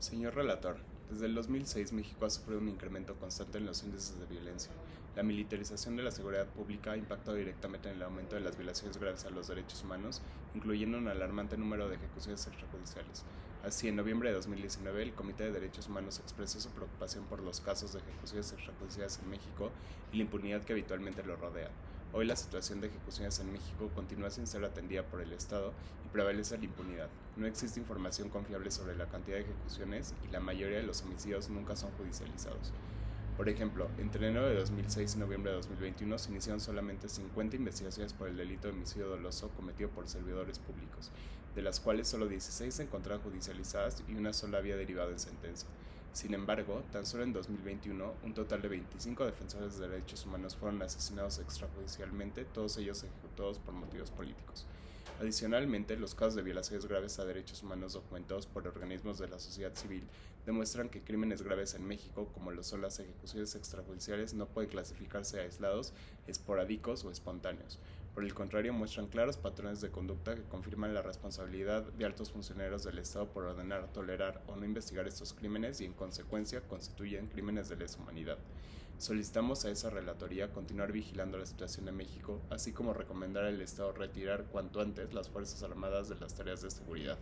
Señor relator, desde el 2006 México ha sufrido un incremento constante en los índices de violencia. La militarización de la seguridad pública ha impactado directamente en el aumento de las violaciones graves a los derechos humanos, incluyendo un alarmante número de ejecuciones extrajudiciales. Así, en noviembre de 2019, el Comité de Derechos Humanos expresó su preocupación por los casos de ejecuciones extrajudiciales en México y la impunidad que habitualmente lo rodea. Hoy la situación de ejecuciones en México continúa sin ser atendida por el Estado y prevalece la impunidad. No existe información confiable sobre la cantidad de ejecuciones y la mayoría de los homicidios nunca son judicializados. Por ejemplo, entre enero de 2006 y noviembre de 2021 se iniciaron solamente 50 investigaciones por el delito de homicidio doloso cometido por servidores públicos, de las cuales solo 16 se encontraron judicializadas y una sola había derivado en sentencia. Sin embargo, tan solo en 2021, un total de 25 defensores de derechos humanos fueron asesinados extrajudicialmente, todos ellos ejecutados por motivos políticos. Adicionalmente, los casos de violaciones graves a derechos humanos documentados por organismos de la sociedad civil demuestran que crímenes graves en México, como lo son las ejecuciones extrajudiciales, no pueden clasificarse aislados, esporádicos o espontáneos. Por el contrario, muestran claros patrones de conducta que confirman la responsabilidad de altos funcionarios del Estado por ordenar, tolerar o no investigar estos crímenes y en consecuencia constituyen crímenes de lesa humanidad. Solicitamos a esa relatoría continuar vigilando la situación de México, así como recomendar al Estado retirar cuanto antes las Fuerzas Armadas de las tareas de seguridad.